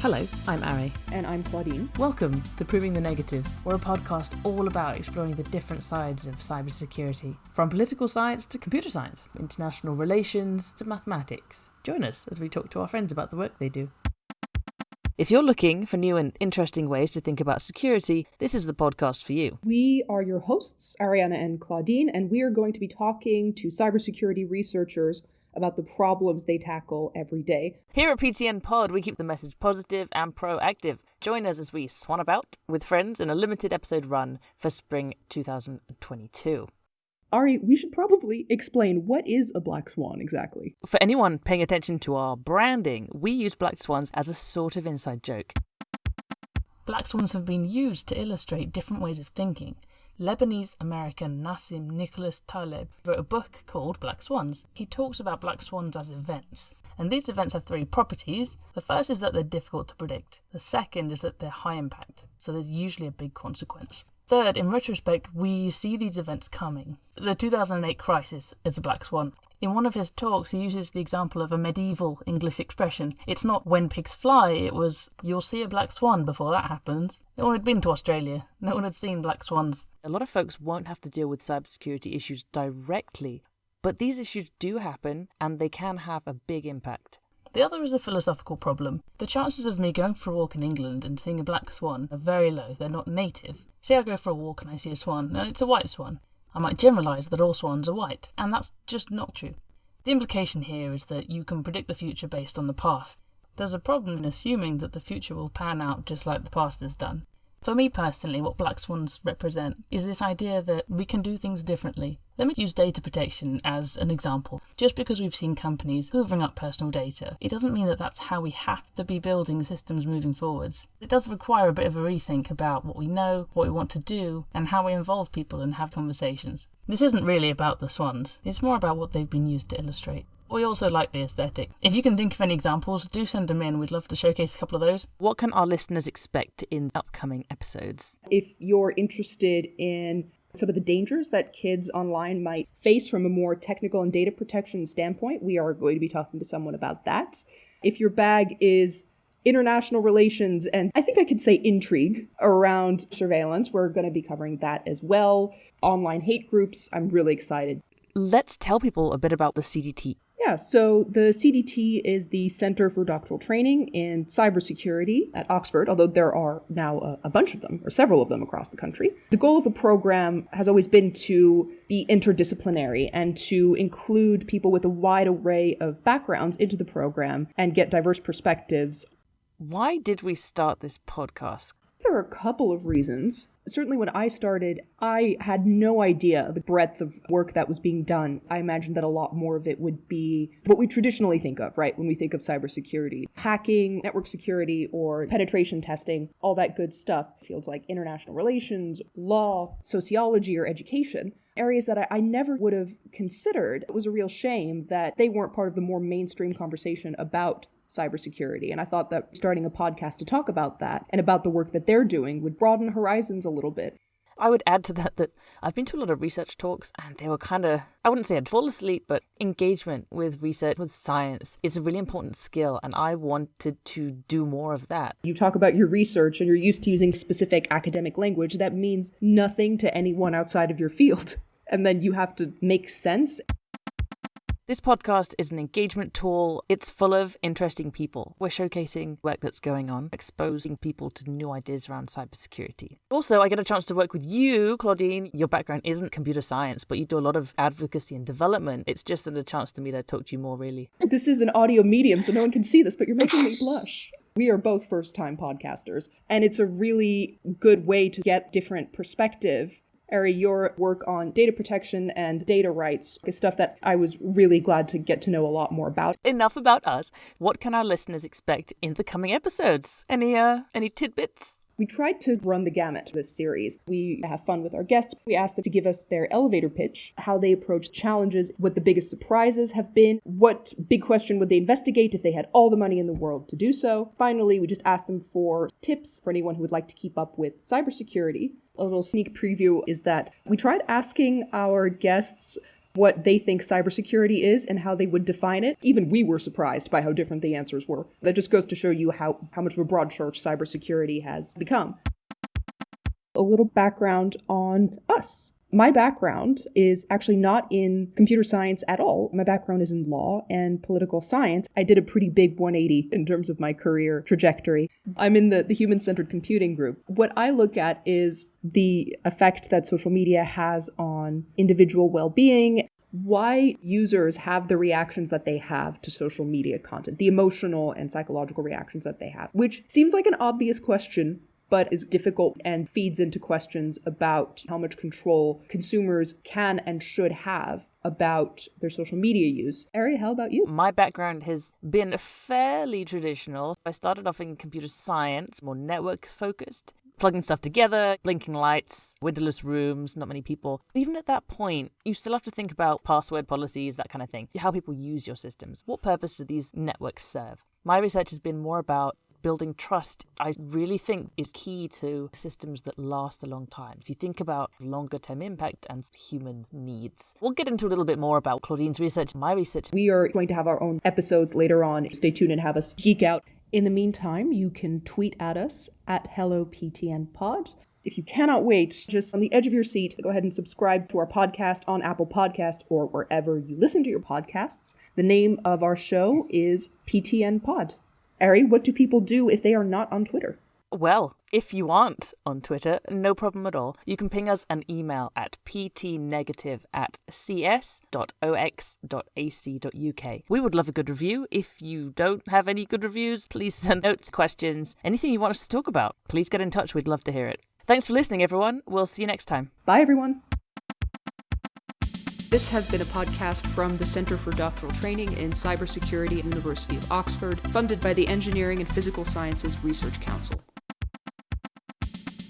Hello, I'm Ari. And I'm Claudine. Welcome to Proving the Negative. We're a podcast all about exploring the different sides of cybersecurity, from political science to computer science, international relations to mathematics. Join us as we talk to our friends about the work they do. If you're looking for new and interesting ways to think about security, this is the podcast for you. We are your hosts, Ariana and Claudine, and we are going to be talking to cybersecurity researchers about the problems they tackle every day. Here at PTN Pod, we keep the message positive and proactive. Join us as we swan about with friends in a limited episode run for spring 2022. Ari, we should probably explain what is a black swan exactly. For anyone paying attention to our branding, we use black swans as a sort of inside joke. Black swans have been used to illustrate different ways of thinking. Lebanese American Nassim Nicholas Taleb wrote a book called Black Swans. He talks about black swans as events. And these events have three properties. The first is that they're difficult to predict. The second is that they're high impact, so there's usually a big consequence. Third, in retrospect, we see these events coming. The 2008 crisis is a black swan. In one of his talks, he uses the example of a medieval English expression. It's not when pigs fly, it was you'll see a black swan before that happens. No one had been to Australia, no one had seen black swans. A lot of folks won't have to deal with cybersecurity issues directly, but these issues do happen and they can have a big impact. The other is a philosophical problem. The chances of me going for a walk in England and seeing a black swan are very low, they're not native. Say I go for a walk and I see a swan, and it's a white swan. I might generalise that all swans are white, and that's just not true. The implication here is that you can predict the future based on the past. There's a problem in assuming that the future will pan out just like the past has done. For me personally, what black swans represent is this idea that we can do things differently. Let me use data protection as an example. Just because we've seen companies hoovering up personal data, it doesn't mean that that's how we have to be building systems moving forwards. It does require a bit of a rethink about what we know, what we want to do, and how we involve people and have conversations. This isn't really about the swans, it's more about what they've been used to illustrate. We also like the aesthetic. If you can think of any examples, do send them in. We'd love to showcase a couple of those. What can our listeners expect in upcoming episodes? If you're interested in some of the dangers that kids online might face from a more technical and data protection standpoint, we are going to be talking to someone about that. If your bag is international relations and I think I could say intrigue around surveillance, we're going to be covering that as well. Online hate groups, I'm really excited. Let's tell people a bit about the CDT. Yeah, so the CDT is the Center for Doctoral Training in Cybersecurity at Oxford, although there are now a, a, bunch of them, or several of them across the country. The goal of the program has always been to be interdisciplinary and to include people with a wide array of backgrounds into the program and get diverse perspectives. Why did we start this podcast? There are a couple of reasons. Certainly, when I started, I had no idea the breadth of work that was being done. I imagined that a lot more of it would be what we traditionally think of, right, when we think of cybersecurity hacking, network security, or penetration testing, all that good stuff. Fields like international relations, law, sociology, or education areas that I, I, never would have considered. It was a real shame that they weren't part of the more mainstream conversation about cybersecurity. And I thought that starting a podcast to talk about that and about the work that they're doing would broaden horizons a little bit. I would add to that that I've been to a lot of research talks and they were kind of, I wouldn't say I'd fall asleep, but engagement with research, with science is a really important skill. And I wanted to do more of that. You talk about your research and you're used to using specific academic language that means nothing to anyone outside of your field. And then you have to make sense. This podcast is an engagement tool. It's full of interesting people. We're showcasing work that's going on, exposing people to new ideas around cybersecurity. Also, I get a chance to work with you, Claudine. Your background isn't computer science, but you do a lot of advocacy and development. It's just a chance to me to talk to you more, really. This is an audio medium, so no one can see this, but you're making me blush. We are both first time podcasters, and it's a really good way to get different perspective Ari, your work on data protection and data rights is stuff that I was really glad to get to know a lot more about. Enough about us. What can our listeners expect in the coming episodes? Any uh any tidbits? We tried to run the gamut this series. We have fun with our guests. We asked them to give us their elevator pitch, how they approach challenges, what the biggest surprises have been, what big question would they investigate if they had all the money in the world to do so. Finally, we just asked them for tips for anyone who would like to keep up with cybersecurity. A little sneak preview is that we tried asking our guests what they think cybersecurity is and how they would define it. Even we were surprised by how different the answers were. That just goes to show you how, how much of a broad church cybersecurity has become. A little background on us. My background is actually not in computer science at all. My background is in law and political science. I did a pretty big 180 in terms of my career trajectory. I'm in the, the human centered computing group. What I look at is the effect that social media has on individual well being why users have the reactions that they have to social media content, the emotional and psychological reactions that they have, which seems like an obvious question, but is difficult and feeds into questions about how much control consumers can and should have about their social media use. Ari, how about you? My background has been fairly traditional. I started off in computer science, more networks focused, plugging stuff together, blinking lights, windowless rooms, not many people. Even at that point, you still have to think about password policies, that kind of thing, how people use your systems. What purpose do these networks serve? My research has been more about building trust, I really think is key to systems that last a long time. If you think about longer term impact and human needs, we'll get into a little bit more about Claudine's research, my research. We are going to have our own episodes later on. Stay tuned and have us geek out. In the meantime, you can tweet at us at HelloPTNPod. If you cannot wait, just on the edge of your seat, go ahead and subscribe to our podcast on Apple Podcast or wherever you listen to your podcasts. The name of our show is PTN Pod. Ari, what do people do if they are not on Twitter? Well, if you aren't on Twitter, no problem at all. You can ping us an email at ptnegative at cs.ox.ac.uk. We would love a good review. If you don't have any good reviews, please send notes, questions, anything you want us to talk about. Please get in touch. We'd love to hear it. Thanks for listening, everyone. We'll see you next time. Bye, everyone. This has been a podcast from the Center for Doctoral Training in Cybersecurity at University of Oxford, funded by the Engineering and Physical Sciences Research Council.